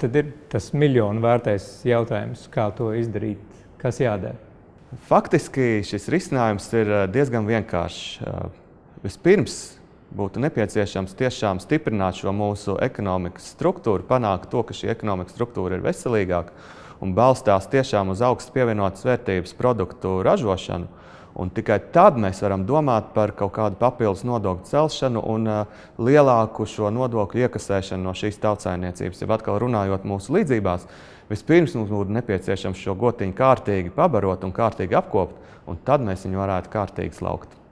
Tad ir tas miljonu vērtais jautājums, kā to izdarīt, kas jādara. Faktiski šis risinājums ir eh, diezgan vienkāršs. Eh, vispirms būtu nepieciešams tiešām stiprināt šo mūsu ekonomikas struktūru, panākt to, ka šī ekonomikas struktūra ir veselīgāka un balstās tiešām uz augstu pievienotas vērtības produktu ražošanu. Un tikai tad mēs varam domāt par kaut kādu papildus nodokļu celšanu un uh, lielāku šo nodokļu iekasēšanu no šīs tautsājniecības. Ja atkal runājot mūsu līdzībās, vispirms mums būtu nepieciešams šo gotiņu kārtīgi pabarot un kārtīgi apkopt, un tad mēs viņu varētu kārtīgi slaukt.